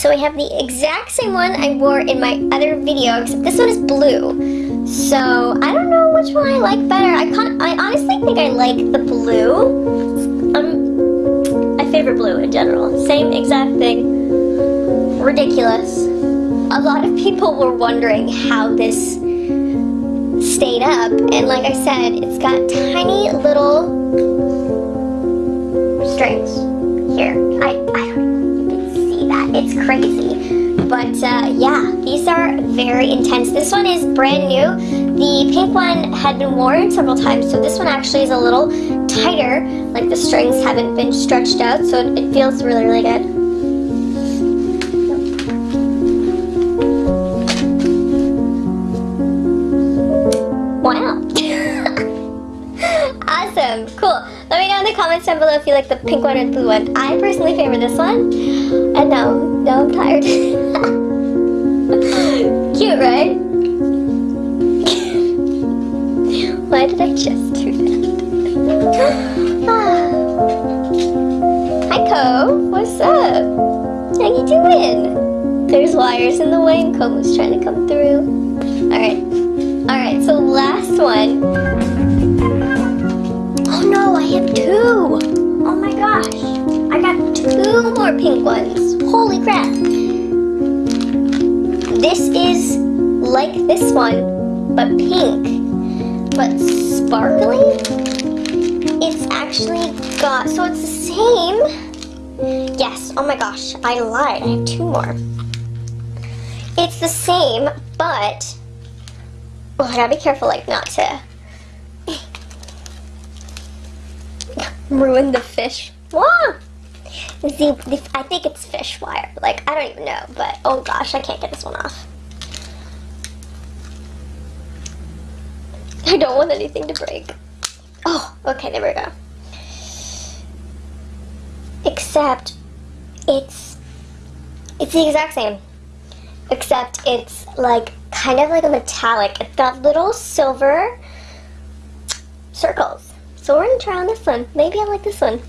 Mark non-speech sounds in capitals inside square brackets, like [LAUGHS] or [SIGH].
So I have the exact same one I wore in my other video, except this one is blue. So I don't know which one I like better. I I honestly think I like the blue. Um, I favor blue in general. Same exact thing. Ridiculous. A lot of people were wondering how this stayed up, and like I said, it's got tiny little strings here. I, I don't know It's crazy. But uh, yeah, these are very intense. This one is brand new. The pink one had been worn several times, so this one actually is a little tighter. Like the strings haven't been stretched out, so it, it feels really, really good. Wow. [LAUGHS] awesome. Cool. Let me know in the comments down below if you like the pink one or the blue one. I personally favor this one. And now, now I'm tired. [LAUGHS] Cute, right? [LAUGHS] Why did I just do that? [GASPS] Hi, Co. What's up? How you doing? There's wires in the way and Co was trying to come through. Alright. Alright, so last one pink ones. Holy crap. This is like this one, but pink, but sparkly. It's actually got, so it's the same. Yes, oh my gosh, I lied. I have two more. It's the same, but, oh, I gotta be careful like not to [LAUGHS] ruin the fish. Wah! See, I think it's fish wire. Like, I don't even know, but oh gosh, I can't get this one off. I don't want anything to break. Oh, okay, there we go. Except, it's, it's the exact same. Except it's like, kind of like a metallic. It's got little silver circles. So we're gonna try on this one. Maybe I like this one.